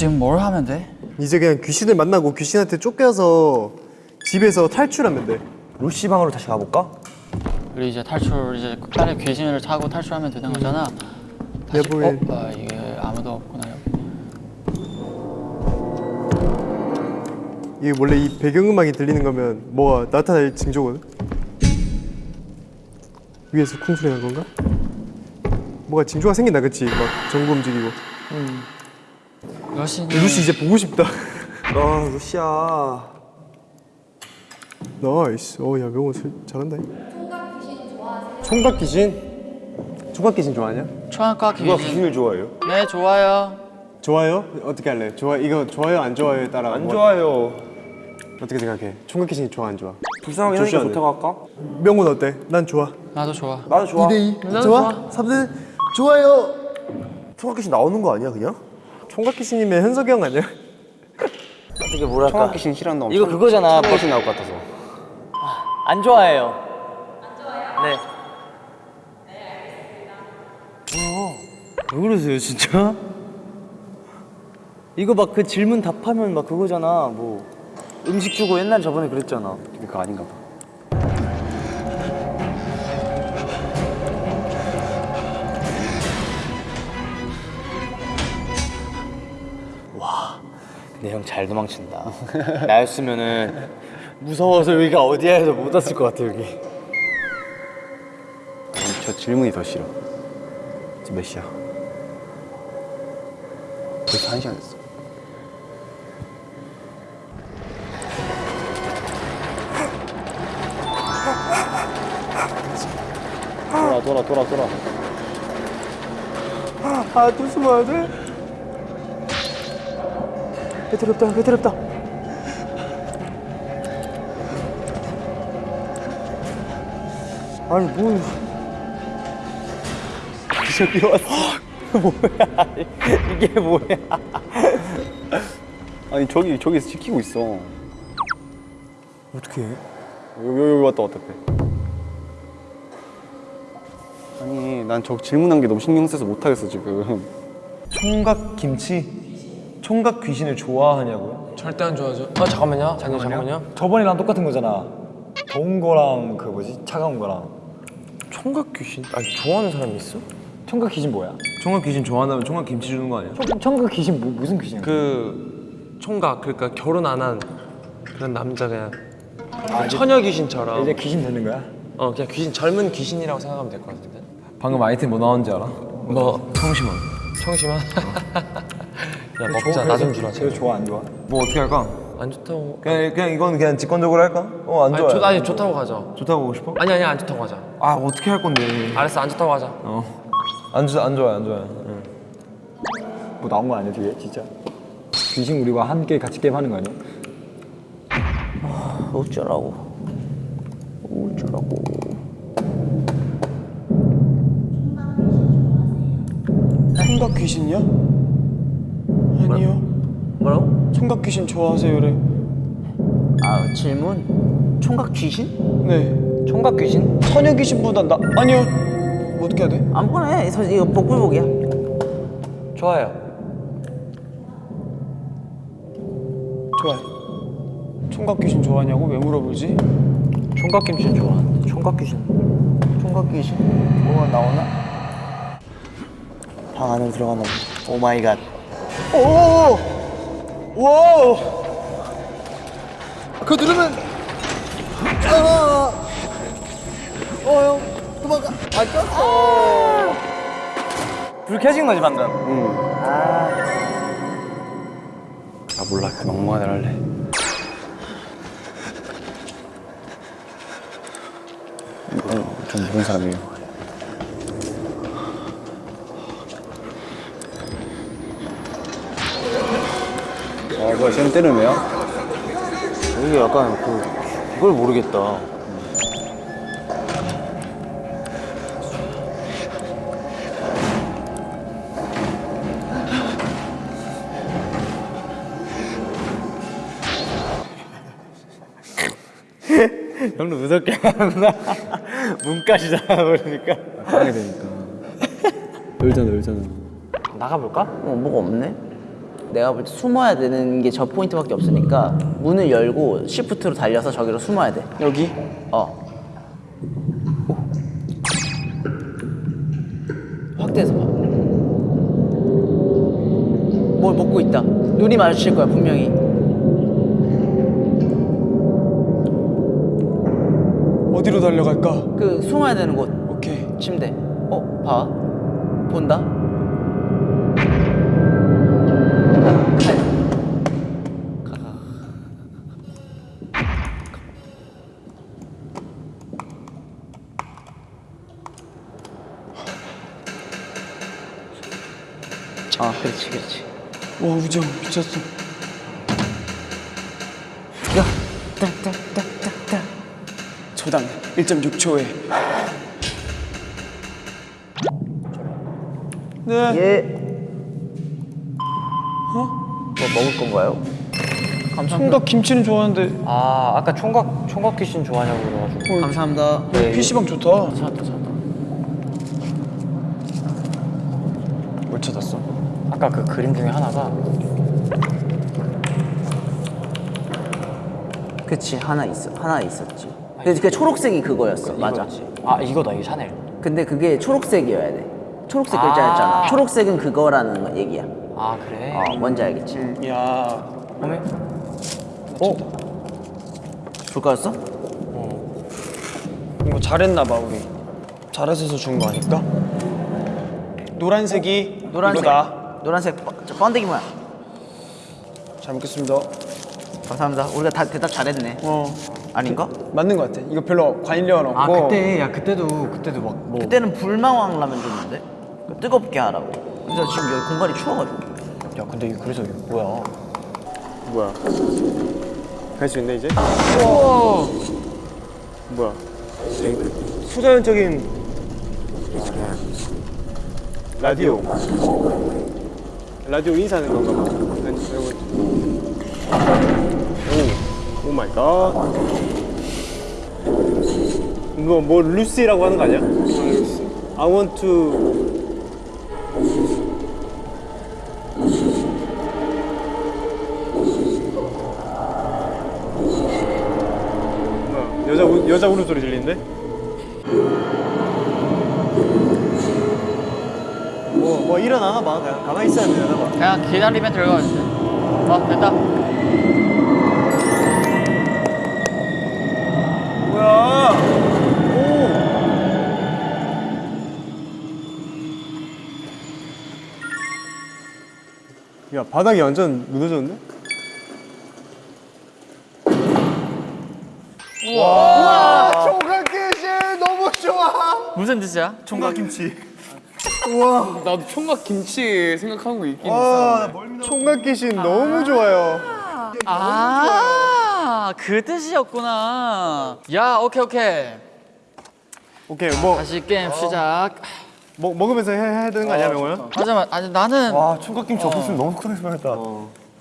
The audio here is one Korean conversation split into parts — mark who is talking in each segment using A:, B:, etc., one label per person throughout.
A: 지금 뭘 하면 돼?
B: 이제 그냥 귀신을 만나고 귀신한테 쫓겨서 집에서 탈출하면 돼.
C: 루시 방으로 다시 가볼까?
A: 우리 이제 탈출 이제 빨리 귀신을 타고 탈출하면 되는 거잖아. 다시, 어? 아 이게 아무도 없구나 여기.
B: 이게 원래 이 배경음악이 들리는 거면 뭐가 나타날 징조거든. 위에서 쿵 소리 난 건가? 뭐가 징조가 생긴다, 그치? 막 전구 움직이고.
A: 러시
B: 루시 이제 보고 싶다.
C: 아 루시야
B: 나이스. 어, 야 명호 술- 잘한다.
C: 총각 귀신? 총각 귀신 좋아하냐?
A: 초안과
C: 누가
A: 귀신.
C: 귀신을 좋아해요?
A: 네 좋아요.
B: 좋아요? 어떻게 할래? 좋아 이거 좋아요 안 좋아요에 따라
C: 안
B: 뭐-
C: 좋아요
B: 어떻게 생각해? 총각 귀신이 좋아 안 좋아?
C: 불쌍하게
B: 네.
C: 좋다고 할까?
B: 명훈 어때? 난 좋아.
A: 나도 좋아.
C: 나도 좋아
B: 2대2
A: 나도
B: 좋아?
A: 좋아.
B: 3대 좋아요.
C: 총각 귀신 나오는 거 아니야 그냥?
B: 총각 귀신이면 현석이 형 아니야?
D: 어떻게 뭐랄까?
C: 총각 귀신 싫어한다
D: 이거 그거잖아.
C: 총각 귀신 나올 것 같아서.
D: 안 좋아해요. 안 좋아해요?
C: 네왜 그러세요 진짜?
D: 이거 막 그 질문 답하면 막 그거잖아 뭐. 음식 주고 옛날 저번에 그랬잖아.
C: 그거 아닌가 봐
D: 근데 형잘 도망친다. 나였으면은 무서워서 여기가 어디야 해서 못 왔을 것 같아 여기.
C: 저 질문이 더 싫어. 지금 몇 시야? 벌써 한 시간 됐어.
D: 돌아 돌아 돌아 돌아.
B: 아또 숨어야 돼? 배터리 없다 배터리 없다.
D: 아니 뭐. 저기 뭐야 이게 뭐야.
C: 아니 저기 저기서 지키고 있어.
B: 어떻게 해?
C: 여기 여기 왔다 왔다 해 아니 난 저 질문한 게 너무 신경 써서 못하겠어 지금.
E: 총각 김치? 총각 귀신을 좋아하냐고요?
F: 절대 안 좋아하죠. 아 잠깐만요. 잠깐만요. 잠깐만요.
E: 저번이랑 똑같은 거잖아. 더운 거랑 그 뭐지 차가운 거랑.
F: 총각 귀신? 아니 좋아하는 사람이 있어?
E: 총각 귀신 뭐야?
F: 총각 귀신 좋아한다면 총각 김치 주는 거 아니야?
E: 총, 총각 귀신 뭐, 무슨 귀신이야?
F: 그 총각 그러니까 결혼 안 한 그런 남자 그냥 처녀 귀신처럼
E: 이제 귀신 되는 거야?
F: 어 그냥 귀신 젊은 귀신이라고 생각하면 될 것 같은데. 방금 아이템 뭐 나온지 알아? 뭐 청심환. 청심환? 야 먹자 나 좀 주라.
E: 제가 좋아 안 좋아?
G: 뭐 어떻게 할까?
F: 안 좋다고.
G: 그냥 그냥 이건 그냥 직관적으로 할까? 어안
F: 아니,
G: 좋아.
F: 좋, 아니 좋다고 가자.
G: 좋다고 보고 싶어?
F: 아니 아니 안 좋다고 가자.
G: 아 어떻게 할 건데?
F: 알았어 안 좋다고 하자.
G: 안 좋아 안 좋아 안 좋아.
E: 뭐 나온 거 아니야 뒤에 진짜? 귀신 우리와 함께 같이 게임 하는 거 아니야?
D: 어쩌라고 어쩌라고
B: 총각 귀신이요? 아니요
D: 뭐라고?
B: 총각 귀신 좋아하세요래
D: 아 질문? 총각 귀신?
B: 네
D: 총각 귀신?
B: 처녀 귀신보다 나 아니요 뭐 어떻게 해야 돼?
D: 아무거나 해 이거 복불복이야
F: 좋아요.
B: 좋아요 총각 귀신 좋아하냐고 왜 물어보지?
D: 총각 귀신 좋아하는데 총각 귀신 총각 귀신 뭐가 나오나? 방 안으로 들어가나 보다 oh my god
B: 오! 와! 그거 누르면 아! 어, 형. 도망가. 아, 꼈어.
D: 불 켜진 거지 방금
C: 아 몰라 그 막무가내 할래 이건 좀 모르는 사람이에요 아 뭐야 쌤 때르네요?
D: 이게 약간 그 그걸 모르겠다. 형도 무섭게 하는구나. 문까지 잡아버리니까.
C: 하게 되니까. 열잖아 열잖아.
D: 나가볼까? 어 뭐가 없네
H: 내가 볼 때 숨어야 되는 게 저 포인트밖에 없으니까 문을 열고 시프트로 달려서 저기로 숨어야 돼.
B: 여기?
H: 어. 확대해서 봐. 뭘 먹고 있다. 눈이 마주칠 거야 분명히.
B: 어디로 달려갈까?
H: 그 숨어야 되는 곳.
B: 오케이.
H: 침대. 어, 봐. 본다.
B: 와 우정 미쳤어.
H: 야, 딱딱딱딱딱.
B: 초당 1.6초에. 네.
H: 예. 어? 뭐 먹을 건가요?
B: 총각 김치는 좋아하는데
A: 아 아까 총각 총각 귀신 좋아하냐고 그래가지고
H: 감사합니다.
B: PC방 좋다.
A: 찾았다 찾았다
B: 뭘 찾았어?
A: 아까 그 그림 중에 하나가
H: 그치 하나 있어 하나 있었지. 근데 그 초록색이 그거였어. 맞아.
A: 아 이거다 이 샤넬
H: 근데 그게 초록색이어야 돼. 초록색
A: 아.
H: 글자였잖아. 초록색은 그거라는 거- 얘기야.
A: 아 그래
H: 어, 뭔지 알겠지?
B: 야.
A: 어메
H: 불가였어?
B: 이거 잘했나 봐 우리. 잘해서 준 거 아닐까? 노란색이
H: 노란색.
B: 이거다.
H: 노란색 번- 저 번데기 모양.
B: 잘 먹겠습니다.
H: 감사합니다. 우리가 다 대답 잘했네.
B: 어
H: 아닌가?
B: 맞는 거 같아. 이거 별로 관련 없고.
A: 아 그때 야 그때도 그때도 막 뭐
H: 그때는 불망왕 라면 줬는데 그 뜨겁게 하라고. 근데 지금 여기 공간이 추워가지고.
A: 야 근데 이거 그래서 이거 뭐야
B: 뭐야? 갈 수 있네 이제? 뭐야? 초자연적인 라디오. 라디오 인사하는 건가 봐. 이거- 오, oh my god. 이거 뭐 루시라고 하는 거 아니야? I want to 여자 우, 여자 울음소리 들리는데? 뭐, 뭐 일어나나 봐. 그냥 가만히 있어야 되나 봐.
A: 그냥 기다리면 될것 같은데 어 됐다
B: 뭐야? 오. 야 바닥이 완전 무너졌는데? 와, 총각 귀신 너무 좋아.
A: 무슨 뜻이야?
B: 총각 김치.
F: 나도 총각 김치 생각하고 있긴
B: 와, 총각 귀신 너무 좋아요.
A: 아 그 뜻이었구나 야 오케이 오케이
B: 오케이, 뭐,
A: 다시 게임 시작
B: 먹 먹으면서 해, 해야 되는 거 아니야, 명호야?
A: 하지만 아니 나는
G: 와 총각김치 없었으면 너무 속상했을 뻔했다.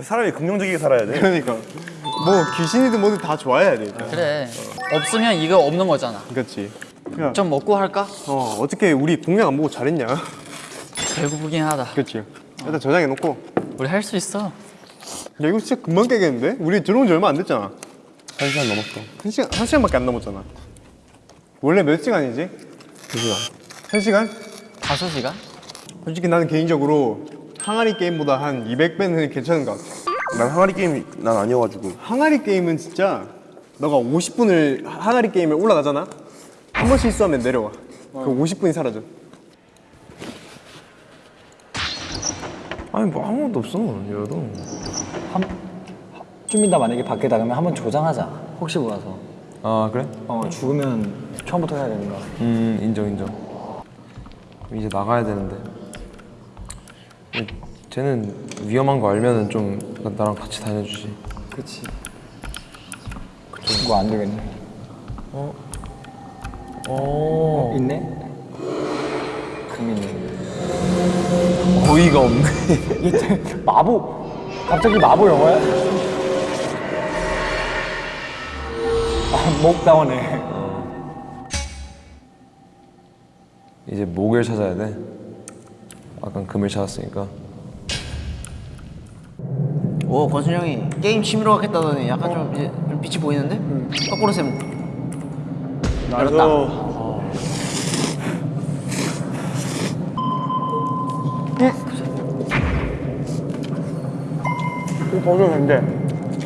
G: 사람이 긍정적이게 살아야 돼.
B: 그러니까 뭐 귀신이든 뭐든 다 좋아해야 돼. 일단.
A: 그래 없으면 이거 없는 거잖아
B: 그렇지. 야,
A: 좀 먹고 할까?
B: 어 어떻게 우리 공략 안 보고 잘했냐?
A: 배고프긴 하다
B: 그렇지. 일단 저장해 놓고.
A: 우리 할 수 있어
B: 야 이거 진짜 금방 깨겠는데? 우리 들어온 지 얼마 안 됐잖아.
C: 한 시간 넘었어.
B: 한 시간 한 시간밖에 안 넘었잖아. 원래 몇 시간이지? 두 시간. 한 시간?
A: 다섯 시간?
B: 솔직히 나는 개인적으로 항아리 게임보다 한 200배는 괜찮은 것 같아.
C: 난 항아리 게임이 난 아니어가지고.
B: 항아리 게임은 진짜 너가 50분을 항아리 게임에 올라가잖아. 한 번 실수하면 내려와. 그 50분이 사라져.
G: 아니 뭐 아무것도 없어 열어도.
E: 좀 이따 만약에 밖에 나가면 한번 조장하자. 혹시 몰라서.
G: 아 그래?
E: 어 죽으면 처음부터 해야 되는 거야.
G: 음 인정 인정. 이제 나가야 되는데. 쟤는 위험한 거 알면은 좀 나- 나랑 같이 다녀주지.
E: 그렇지. 그거 안 되겠네.
G: 어.
E: 어, 있네. 금 있네.
G: 어이가 없네.
E: 이게 마법. 갑자기 마법 영화야? 아, 목 나오네.
G: 이제 목을 찾아야 돼. 아까 금을 찾았으니까.
H: 오 권순 형이 게임 취미로 하겠다더니 약간 좀 이제 좀 빛이 보이는데? 거꾸로 쌤. 열었 다.
C: 이거 벗어도 된대.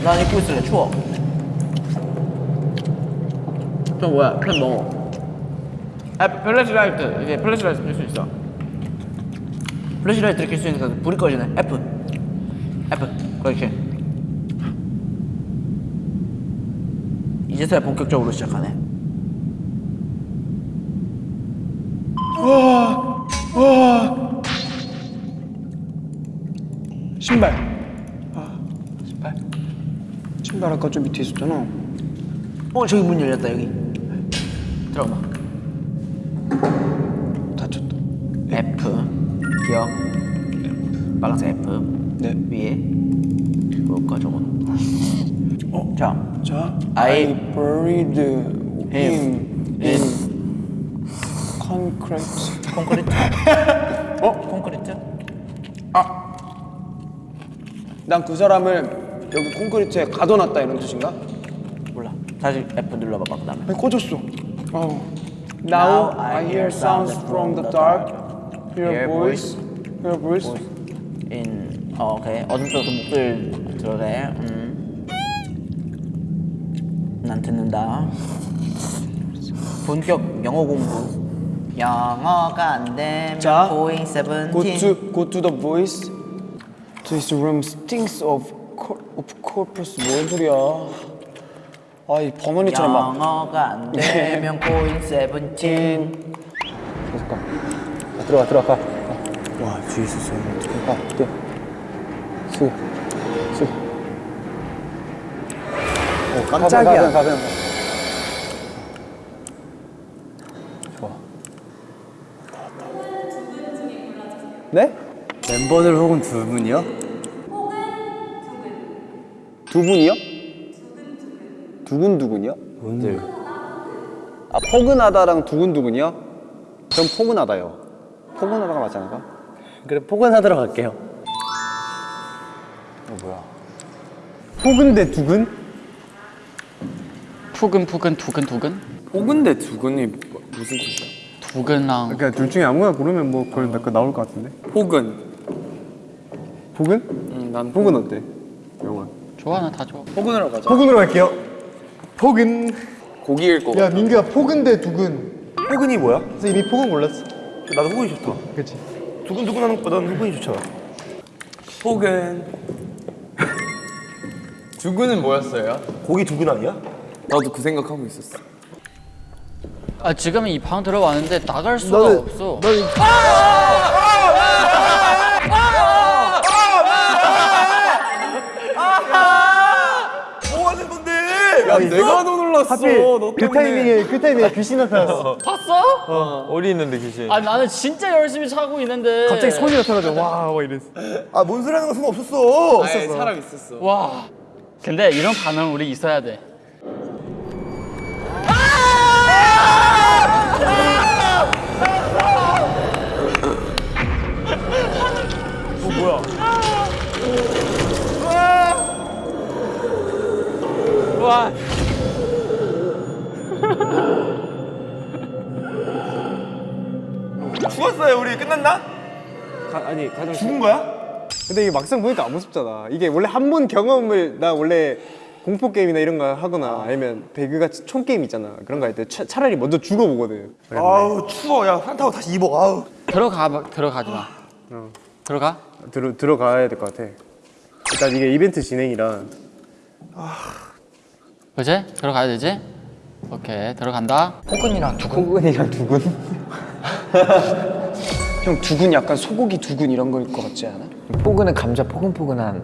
H: 난 입고 있을래 추워. 저 뭐야 펜 먹어. 아 flashlight 이게 flashlight 킬 수 있어. flashlight를 킬 수 있으니까 불이 꺼지네. F. F. 그렇지. 이제서야 본격적으로 시작하네.
B: 신발. 아, 신발? 신발 아까 좀 밑에 있었잖아.
H: 어 저기 문 열렸다 여기. 들어가.
B: 다쳤다.
H: F. 기억. 빨간색 F.
B: 네.
H: 위에. 뭘까 저건? 어. 자.
B: 자,
H: I
B: buried him
H: in
B: in concrete.
H: 콘크리트. 어? 콘크리트?
B: 난그 사람을 여기 콘크리트에 가둬놨다 이런 뜻인가?
H: 몰라. 다시 F 눌러봐봐 그 다음에.
B: 아니, 꺼졌어. 어. Now I hear sounds from the dark. Hear
H: Hear
B: voice. Hear voice.
H: in 어, 오케이 어둠 속에서 목소리 들어래. 음. 난 듣는다. 본격 영어 공부. 영어가 안 되면
B: 자,
H: going 17.
B: Go to go to the voice. This room stinks of of corpus. 뭔 소리야? 아, 이 버머니처럼 막.
H: 영어가 안 되면 going 17.
E: 들어가 들어가.
B: 와, 뒤에 있었어.
E: 아, 뛰어. 수. 수.
B: 어, 깜짝이야.
E: 가변, 가변.
B: 네?
C: 멤버들 혹은 두 분이요? 두 분이요? 두근두근이요? 뭔들? 아 포근하다랑 두근두근이요? 전 포근하다요. 포근하다가 맞지 않을까?
D: 그래 포근하도록 할게요.
B: 포근데 두근?
A: 푸근 푸근 두근 두근
C: 포근데 두근이 무슨 뜻이야?
A: 두근랑
B: 그러니까 둘 중에 아무거나 고르면 뭐 그걸 그 나올 것 같은데.
C: 포근.
B: 포근?
C: 응, 난
B: 포근 어때?
A: 좋아 나 다 좋아.
C: 포근으로 가자.
B: 포근으로 갈게요. 포근.
C: 고기일 거.
B: 야 민규야 포근데 두근.
C: 포근이 뭐야?
B: 그래서 이미 포근 골랐어.
C: 나도 포근이 좋다.
B: 그렇지.
C: 두근두근 하는 것보다는 포근이 좋잖아. 포근.
F: 두근은 뭐였어요?
C: 고기 두근 아니야? 나도 그 생각하고 있었어.
A: 아 지금 이 방 들어왔는데 나갈 수가 없어.
C: 야, 내가 더 놀랐어.
B: 그 타이밍에 그 타이밍에 귀신 나타났어.
A: 봤어?
F: 어디 있는데 귀신?
A: 아 나는 진짜 열심히 차고 있는데
B: 갑자기 손이 나타나서 와와 이랬어.
C: 아, 뭔 소리 하는 거 소용 없었어.
F: 아예 사람 있었어.
A: 와. 근데 이런 반응 우리 있어야 돼. 와.
C: 죽었어요, 우리. 끝났나?
B: 아니 가장
C: 죽은 거야?
B: 근데 이게 막상 보니까 안 무섭잖아. 이게 원래 한 번 경험을 나 원래 공포 게임이나 이런 거 하거나 아 니면 배그 같이 총 게임 있잖아. 그런 거 할 때 차라리 먼저 죽어보거든.
C: 아우, 추워. 야, 산타고 다시 입어. 아우.
A: 들어가 봐- 들어가지 마. 들어가?
B: 들어 들어가야 될 것 같아. 일단 이게 이벤트 진행이라
A: 그지? 들어가야 되지? 오케이 들어간다.
E: 포근이랑 두근. 포근이랑 두근.
B: 형 두근 약간 소고기 두근 이런 거일 것 같지 않아?
E: 포근은 감자 포근포근한.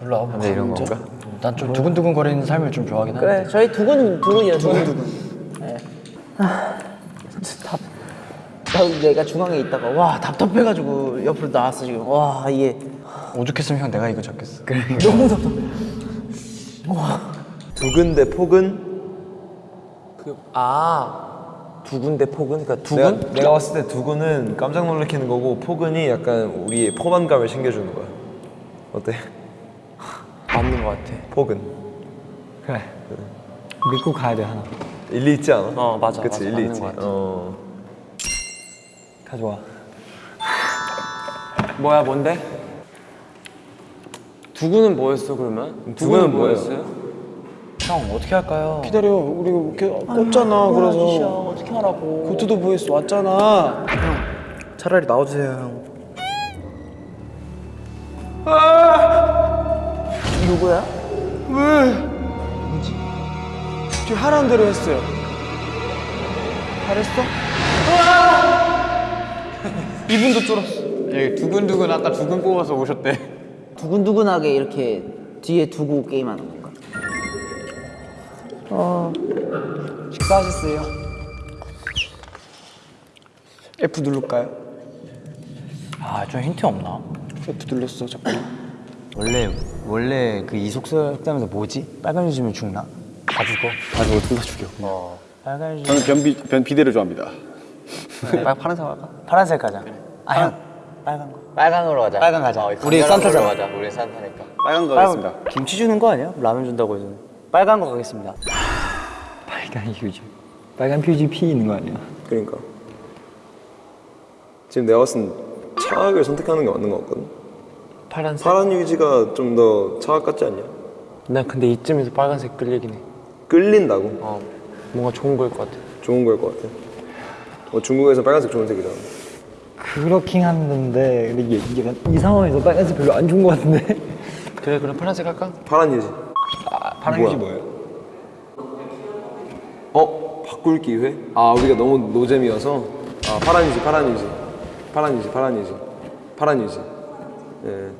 F: 몰라.
E: 근데 이런 건가?
F: 난 좀 두근두근 거리는 삶을 좀 좋아하긴 하는데.
H: 그래 저희 두근 두근이야 두근 두근. 네. 아, 답. 나도 내가 중앙에 있다가 와 답답해가지고 옆으로 나왔어 지금. 와 이게
F: 오죽했으면 형 내가 이거 잡겠어. 그래.
H: 너무 답답해.
C: 두근 대 포근?
G: 두근 대 포근? 그러니까 두근? 내가, 내가 봤을 때 두근은 깜짝 놀래키는 거고 포근이 약간 우리의 포만감을 챙겨주는 거야. 어때?
F: 맞는 것 같아.
C: 폭은
E: 그래. 믿고 가야 돼 하나.
C: 일리 있지 않아?
F: 어 맞아.
C: 그치
F: 맞아,
C: 일리 있지. 어.
E: 가져와.
F: 뭐야 뭔데? 두구는 뭐였어 그러면? 두구는 뭐였어요? 형 어떻게 할까요?
B: 기다려 우리 이렇게 꽂잖아 그래서
H: 어떻게 하라고?
B: 고투도 보이스 왔잖아
H: 차라리 나와주세요 형. 누구야?
B: 저 하라는 대로 했어요
H: 잘했어?
B: 이분도 쫄았어
A: 여기 두근두근 아까 두근 뽑아서 오셨대.
H: 두근두근하게 이렇게 뒤에 두고 게임하는 건 가?
B: 식사하셨어요? F 누를까요?
D: 아 좀 힌트 없나?
B: F 눌렀어 잠깐
D: 원래 원래 그 이속설 때문에 뭐지? 빨간 유지면 죽나? 다 죽어.
C: 아 저거 둘다 죽여.
D: 어. 빨간 유지.
C: 저는 변비 변 비대를 좋아합니다.
D: 빨 파란색 할까? 파란색 가자. 아 형. 빨간 거. 빨간으로 가자. 빨간 가자.
A: 우리 산타잖아.
D: 가자. 우리 산타니까.
C: 빨간 거 하겠습니다.
D: 김치 주는 거 아니야? 라면 준다고 해서. 빨간 거 가겠습니다.
E: 빨간 휴지. 빨간 휴지 피 있는 거 아니야?
C: 그러니까 지금 내가 봤을 땐 차악을 선택하는 게 맞는 것 같거든.
F: 파란색.
C: 파란 유지가 좀 더 차악 같지 않냐?
F: 난 근데 이쯤에서 빨간색 끌리긴 해.
C: 끌린다고?
F: 어 뭔가 좋은 거일 것 같아.
C: 좋은 거일 것 같아. 어, 중국에서 빨간색 좋은 색이잖아.
E: 그렇긴 한데 근데 이게, 이게 이 상황에서 빨간색 별로 안 좋은 거 같은데?
F: 그래 그럼 파란색 할까?
C: 파란 유지.
E: 파란
C: 뭐야?
E: 뭐예요?
C: 어? 바꿀 기회? 아 우리가 너무 노잼이어서 아 파란 유지 파란 유지 파란 유지 파란 유지 파란 유지 예.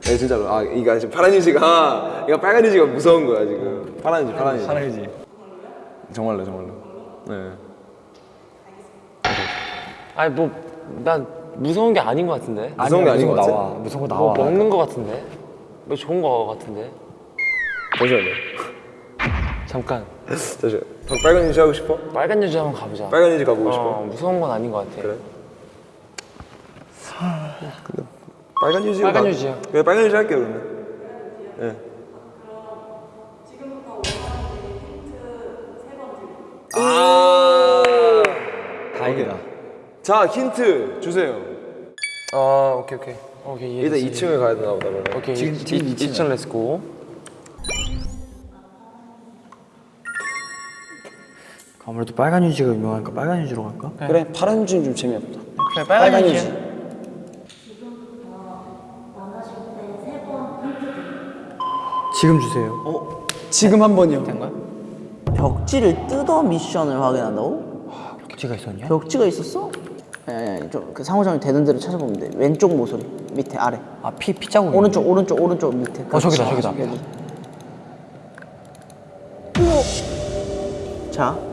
C: 네 진짜로 아 이거 지금 파란 유지가 이거 빨간 유지가 무서운 거야 지금 파란 유지 파란 유지
E: 파란 휴지.
C: 정말로 정말로 네
F: 아니 뭐난 무서운 게 아닌 것 같은데.
C: 무서운 게 아닌 것 같아?
E: 나와. 무서운
F: 거뭐
E: 나와.
F: 먹는 거 같은데. 뭐 좋은 거 같은데.
C: 잠시만요
F: 잠깐.
C: 잠시만 방- 빨간 유지 하고 싶어?
F: 빨간 유지 한번 가보자.
C: 빨간 유지 가보고 싶어?
F: 어 무서운 건 아닌 것 같아.
C: 그래? 빨간 유지
F: 빨간 유지요.
C: 그래 빨간 유지 할게요 그러면 예.
E: 다행이다.
C: 자 힌트 주세요
F: 아 오케이 오케이. 오케이
C: 일단
F: 이해했어.
C: 2층을 가야 되나 보다 그러면
F: 오케이
E: 지금-
F: 이-
E: 지금
F: 이-
E: 이층이야.
F: 2층 Let's go.
H: 아무래도 빨간 휴지가 유명하니까 빨간 휴지로 갈까?
B: 그래 파란 휴지는 좀 재미없다
A: 그래 빨간 휴지.
H: 지금 주세요.
B: 지금 한 번이요
H: 벽지를 뜯어 미션을 확인한다고?
D: 벽지가 있었냐?
H: 벽지가 있었어? 아니 아니 좀그 상호작용 되는 대로 찾아보면 돼. 왼쪽 모서리 밑에 아래.
D: 아피 피자국.
H: 오른쪽 오른쪽 오른쪽 밑에.
D: 어, 저기다. 저기다.
H: 자,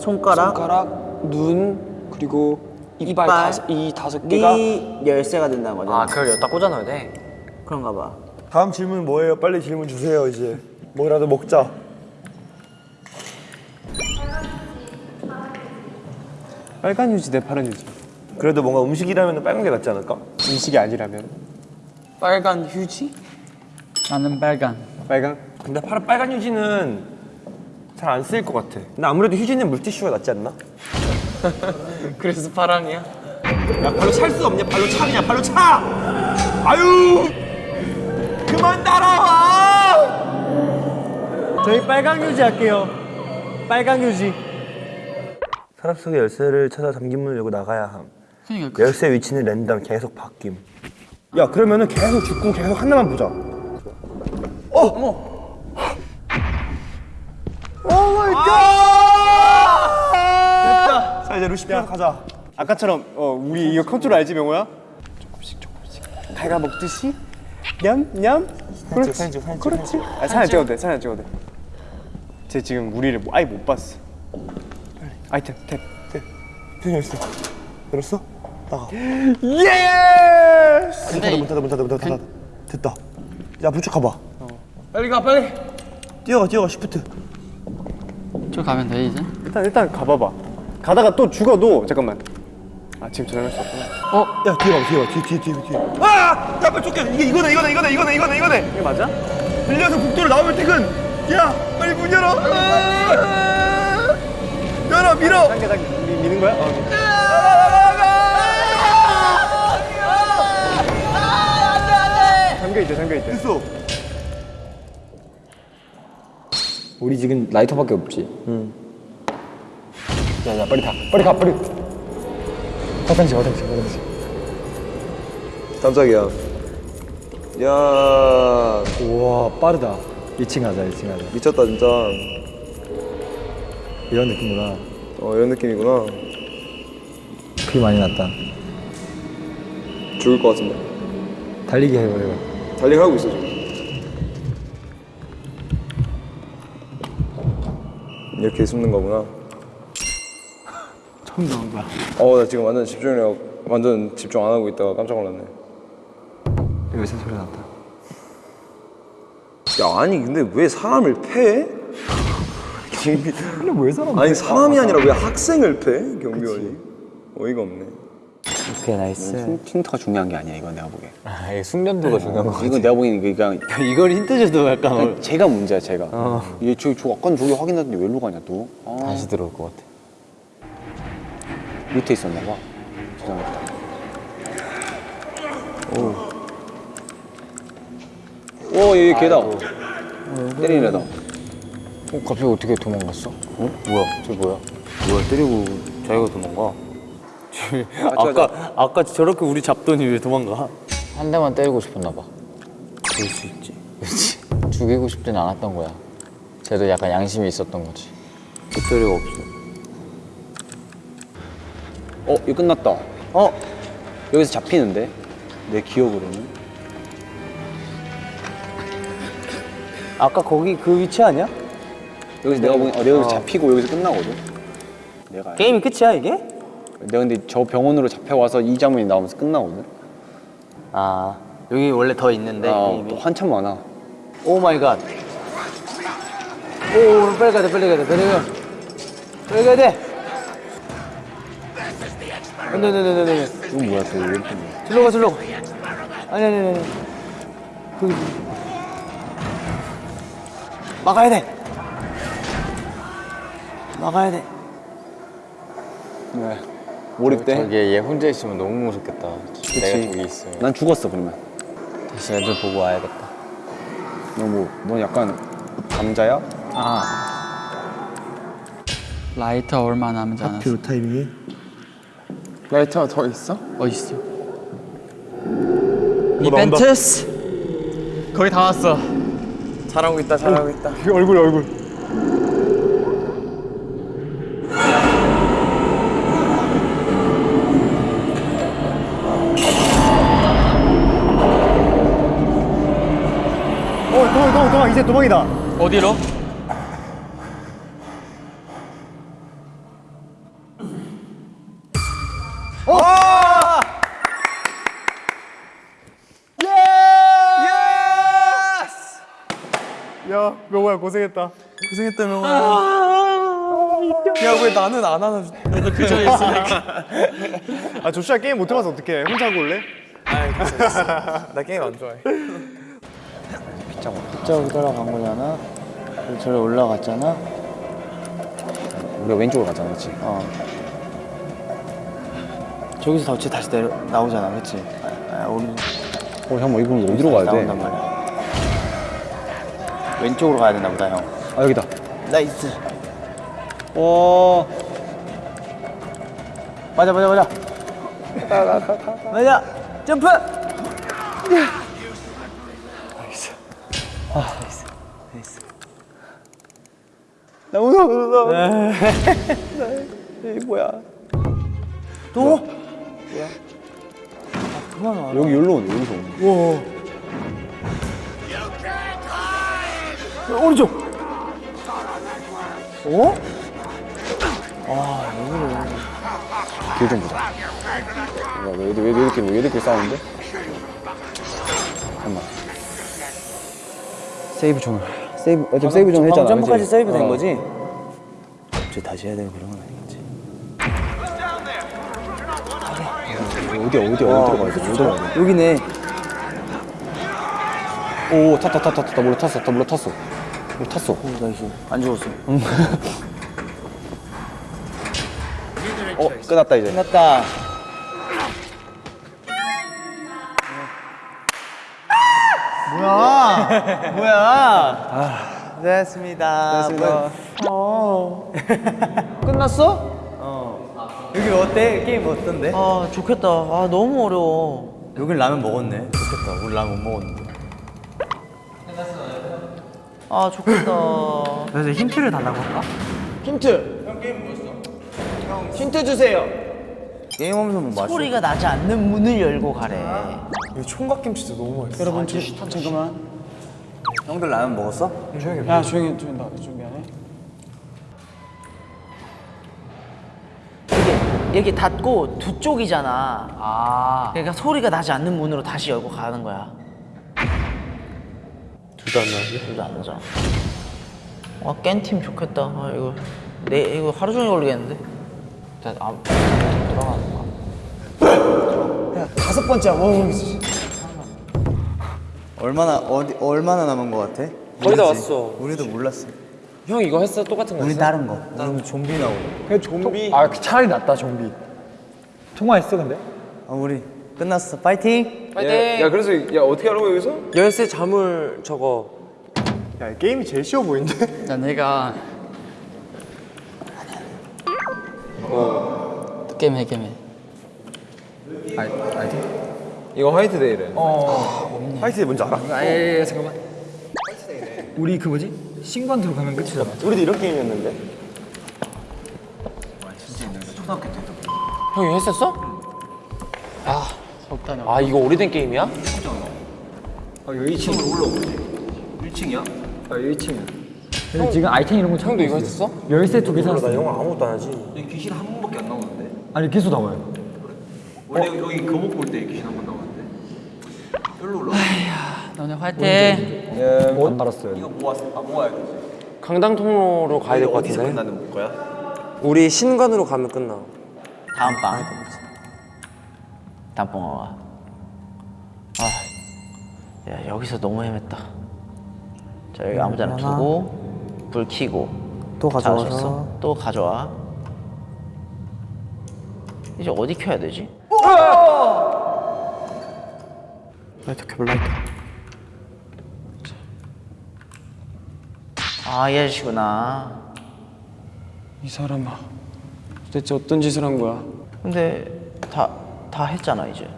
H: 손가락,
B: 손가락 눈 그리고 이빨,
H: 이빨,
B: 다섯, 이 다섯 개가
H: 이 열쇠가 된다는 거죠.
F: 아 그걸 여기다 꽂아 넣어야 돼.
H: 그런가 봐.
C: 다음 질문 뭐예요? 빨리 질문 주세요 이제 뭐라도 먹자
B: 빨간 유지 대 파란 유지
C: 그래도 뭔가 음식이라면 빨간 게 낫지 않을까?
B: 음식이 아니라면 빨간 휴지?
A: 나는 빨간.
B: 빨간?
C: 근데 파, 빨간 휴지는 잘 안 쓰일 것 같아 근데 아무래도 휴지는 물티슈가 낫지 않나?
F: 그래서 파랑이야?
C: 야 발로 찰 수 없냐? 발로 차 그냥 발로 차! 아유! 그만 따라와!
B: 저희 빨간 휴지 할게요 빨간 휴지
C: 서랍 속의 열쇠를 찾아 잠긴 문을 열고 나가야 함
A: 그러니까
C: 열쇠 위치는 랜덤 계속 바뀜 야 그러면은 계속 죽고 계속 하나만 보자 어! 어머! Oh my god! 됐다. 자 이제 루시 피아 가자.
B: 아까처럼 어 우리 이거 컨트롤 알지 명호야? 조금씩 조금씩. 갉아 먹듯이? 냠냠? 그렇지
C: 사진 찍어, 사진 찍어,
B: 그렇지. 아, 사진 찍어도 돼 사진 찍어도 돼 쟤 지금 우리를 뭐- 아예 못 봤어. 아이템 탭
C: 표정 열쇠 열었어? 나가.
B: Yes!
C: 문 닫아 문 닫아 문 닫아 문 닫아 됐다. 야 부축 가봐.
F: 빨리 가 빨리.
C: 뛰어가 뛰어가 shift
A: 저 가면 돼 이제.
B: 일단 일단 가봐봐. 가다가 또 죽어도 잠깐만.
G: 아 지금 저장할 수 없구나.
E: 야 뒤에 봐 뒤에 봐 뒤에 뒤에 뒤에 뒤에
G: 아! 야 빨리 쫓겨. 이게 이거네 이거네 이거네 이거네 이거네 이거네. 이게 맞아? 빌려서 복도로 나오면 퇴근. 야 빨리 문 열어. 아! 열어 밀어.
B: 당겨 당겨. 미, 미는 거야? 어. 잠겨 있대 잠겨 있대
G: 됐어
E: 우리 지금 라이터밖에 없지. 응 야 야 빨리 가 빨리 가 빨리. 화장실 화장실 화장실.
G: 깜짝이야. 야.
E: 우와 빠르다. 2층 가자 2층 가자.
G: 미쳤다 진짜.
E: 이런 느낌이구나.
G: 어 이런 느낌이구나.
E: 피 많이 났다.
G: 죽을 것 같은데.
E: 달리기 해버려
G: 달리기 하고 있어 지금 이렇게 숨는 거구나.
E: 처음 나온 거야.
G: 어나 지금 완전 집중력 완전 집중 안 하고 있다가 깜짝 놀랐네.
E: 여기서 소리 났다.
G: 야 아니 근데 왜 사람을 패?
E: 근데 왜 사람
G: 아니 사람이 아니라 왜 학생을 패? 경비원이? 어이가 없네
D: 오케이 nice.
I: 힌트가 중요한 게 아니야 이건 내가 보기엔
D: 아, 이게 숙련도가 중요한 거.
I: 이건 내가 이게 그냥
D: 이걸 힌트 줘도 약간
I: 그냥 제가 문제야 제가 얘 저, 저 아까 저기 확인했는데 왜 일로 가냐 또 아,
D: 다시 들어올 것 같아.
I: 밑에 있었나 봐 죄송합니다 오 얘 걔다 때리는 애다
D: 어, 갑자기 어떻게 도망갔어? 어? 뭐야? 저 뭐야? 뭐야? 때리고 자기가 도망가? 쟤 아까 아까 저렇게 우리 잡더니 왜 도망가? 한 대만 때리고 싶었나 봐. 그럴 수 있지. 그렇지. 죽이고 싶진 않았던 거야. 쟤도 약간 양심이 있었던 거지. 빅토리가 없어.
I: 어 이거 끝났다 어 여기서 잡히는데 내 기억으로는
D: 아까 거기 그 위치 아니야?
I: 여기서 내가 보기엔 어, 내가 여기서 잡히고 여기서 끝나거든 내가
D: 게임이 끝이야 이게?
I: 내가 근데 저 병원으로 잡혀와서 이 장면이 나오면서 끝나거든
D: 아 여기 원래 더 있는데
I: 아. 또 한참 많아
D: oh my god. 오, 빨리 가야 돼, 빨리 가야 돼, 빨리 가야 돼. 빨리 가야 돼. 안 돼, 안 돼, 안 돼, 안 돼.
I: 이건 뭐야 또 이렇게
D: 절로 가, 절로 가. 아니, 아니, 아니. 아니. 거기. 막아야 돼. 막아야 돼.
I: 왜 몰입돼?
D: 저기에 얘 혼자 있으면 너무 무섭겠다. 내가 저기 있으면.
I: 난 죽었어 그러면
D: 다시 애들 보고 와야겠다.
I: 너뭐 넌 약간 감자야?
A: 라이터 얼마 남지 않았어
E: 타이밍이
C: 라이터가 더 있어?
A: 어딨어 이벤트스 거의 다 왔어
C: 잘하고 있다 잘하고 있다
E: 얼굴 얼굴
B: 어 도망 도망 도망 이제 도망이다
A: 어디로?
B: 야 명호야 고생했다.
C: 고생했다 명아! 야왜 나는 안 하나
B: 아 조슈아 게임 못 해봐서 어떡해. 혼자 하고 올래?
C: 나 게임 안 좋아해
D: 저기 따라간 거잖아. 저기 올라갔잖아.
I: 우리가 왼쪽으로 가잖아 그렇지?
D: 어. 저기서 덧치 다시 내려 나오잖아, 그렇지? 아, 우리
I: 어 형 뭐 이건 어디로 가야 돼?
D: 왼쪽으로 가야 되나 보다, 형.
I: 아 여기다
D: nice.
I: 와
D: 맞아, 맞아, 맞아. 맞아. 점프.
I: 무 무서워
D: 또? 그만 와.
I: 여기 여기로 오네 여기서 오네
D: 오른쪽. 어?
I: 길 좀 보자 야, 왜, 왜, 왜 이렇게 왜 이렇게 싸우는데? 잠깐만 save zone을 save 어차피 save zone 했잖아
D: 점프까지? save 된
I: 어.
D: 거지? 이제 다시 해야 되는 그런 건 아니겠지.
E: 어디야 어디야 어디로 가야 돼
H: 여기네.
E: 오 탔다 탔다 탔다 물로 탔어 탔다 물로 탔어 물로 탔어
H: 안 죽었어.
J: 어 끝났다 이제.
H: 끝났다. 뭐야? 뭐야? 됐습니다. 됐습니다. 어. 끝났어? 어. 여기 어때? 게임 어떤데? 아 좋겠다. 아 너무 어려워.
D: 여긴 라면 먹었네. 좋겠다. 우리 라면 못 먹었는데.
H: 아 좋겠다.
D: 그래서 힌트를 달라고 할까?
H: 힌트. 형 게임 뭐였어? 형 힌트 주세요.
D: 게임하면서 뭐.
H: 소리가 나지 않는 문을 열고 가래.
C: 총각김치도 너무 맛있어.
J: 여러분 저, 잠깐만.
D: 형들 라면 먹었어?
J: 야 조용히 좀나좀 미안해.
H: 이게 이렇게 닫고 두 쪽이잖아. 아. 그러니까 소리가 나지 않는 문으로 다시 열고 가는 거야. 둘다 안 나지? 둘 다 안 나잖아. 아, 깬 팀 좋겠다. 아, 이거 내 이거 하루 종일 걸리겠는데. 일단 아, 들어가는 거야.
J: 다섯 번째 어
D: 얼마나 어디 얼마나 남은 거 같아?
F: 거의 다 왔어.
D: 우리도 몰랐어.
F: 형 이거 했어? 똑같은 거
D: 우리
F: 했어?
D: 다른 거. 우리는 좀비 나오고.
J: 그냥 좀비.
E: 아 차라리 낫다 좀비 통화했어 근데?
D: 아 우리 끝났어. 파이팅.
G: 야, 야 그래서 야 어떻게 하라고 여기서?
F: 열쇠 자물 저거
J: 야 게임이 제일 쉬워 보이는데?
A: 야 내가 어 게임해 게임해
G: 이 거 화이트데이래.
J: 화이트데이 뭔지 알아?
E: 아예 잠깐만 우리 그 뭐지? 신관 들어가면 끝이잖아
J: 우리도 이런 게임이었는데.
F: 형 이거 했었어?
A: 적당히
F: 아 이거 오래된 게임이야?
E: 아 여기 1층으로 올라오지 1층이야? 아 여기 1층이야 근데 지금 아이템 이런 거 찾고
F: 형도 이거
E: 있어.
F: 했었어?
E: 열쇠 두개 샀어
G: 나 영화 아무것도 안 하지.
E: 귀신 한 번밖에 안 나오는데 아니 계속 나와요 원래 여기 거목 볼때 귀신 한 번 나 오는데
A: 너네 화이팅
E: 안 받았어요
F: 강당 통로로 가야 될 것 같은데
E: 끝나는 거야?
F: 우리 신관으로 가면 끝나
H: 다음 방. 다음 방 와. 아, 야 여기서 너무 헤맸다. 자 여기 아무데나 두고 불 켜고 또 가져와서 또 가져와. 이제 어디 켜야 되지?
A: 라이터 켜볼 라이터
H: 아이 아저씨구나.
J: 이 사람아 도대체 어떤 짓을 한 거야?
H: 근데 다 다 했잖아 이제.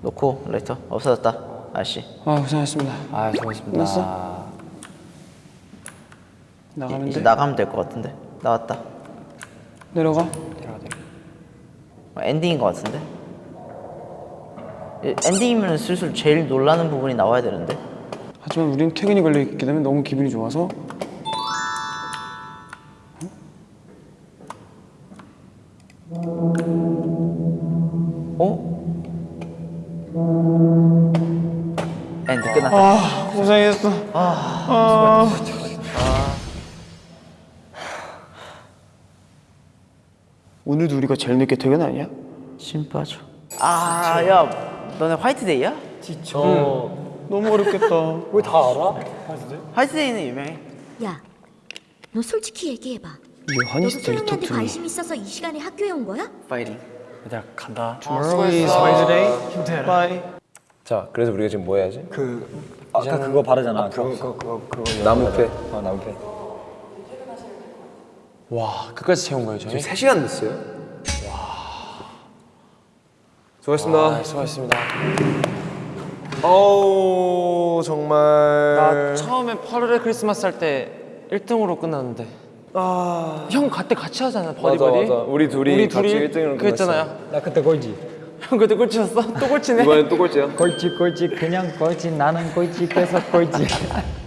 H: 놓고 라이터 없어졌다 아저씨.
J: 아 고생하셨습니다.
F: 아 수고하셨습니다
J: 끝났어? 나가면
H: 이제
J: 돼.
H: 나가면 될 것 같은데 나왔다.
J: 내려가.
H: 어, 엔딩인 것 같은데? 이- 엔딩이면 슬슬 제일 놀라는 부분이 나와야 되는데?
J: 하지만 우린 퇴근이 걸려 있게 되면 너무 기분이 좋아서.
H: 어? end 끝났다.
J: 고생했어. 오늘도 우리가 제일 늦게 퇴근 아니야?
H: 힘 빠져 아야 너네 화이트데이야?
J: 너무 어렵겠다.
H: 화이트데이는 유명해
K: 야, 너 솔직히 얘기해봐.
J: 이게
K: 너도 소영이한테. 관심 있어서 이 시간에 학교에 온 거야?
H: 파이팅
A: 얘들아 간다
J: Tomorrow is Wednesday. Bye.
G: 자, 그래서 우리가 지금 뭐 해야지?
E: 아까 그거 바르잖아 그거
G: 나무패.
E: 아 나무패
F: 와 끝까지 채운 거예요 저희?
G: 3시간 됐어요? 와. 수고하셨습니다.
F: 아, 수고하셨습니다
G: 어우, 정말.
F: 나 처음에 8월의 크리스마스 할 때 1등으로 끝났는데 형 그때 같이 하잖아 버디
G: 맞아,
F: 버디
G: 맞아. 우리 둘이
F: 우리
G: 같이
F: 둘이
G: 1등으로
F: 그랬잖아요
E: 나 그때 꼴찌
F: 형 그때 꼴찌였어? 또 꼴찌네
G: 이번엔 또 꼴찌야?
E: 꼴찌 꼴찌 그냥 꼴찌 나는 꼴찌 계속 꼴찌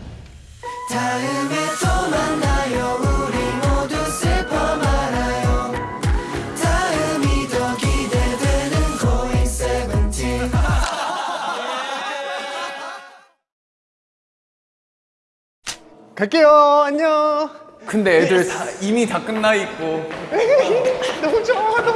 J: 갈게요. 안녕.
D: 근데 애들 다 이미 다 끝나 있고.
J: 너무 좋아.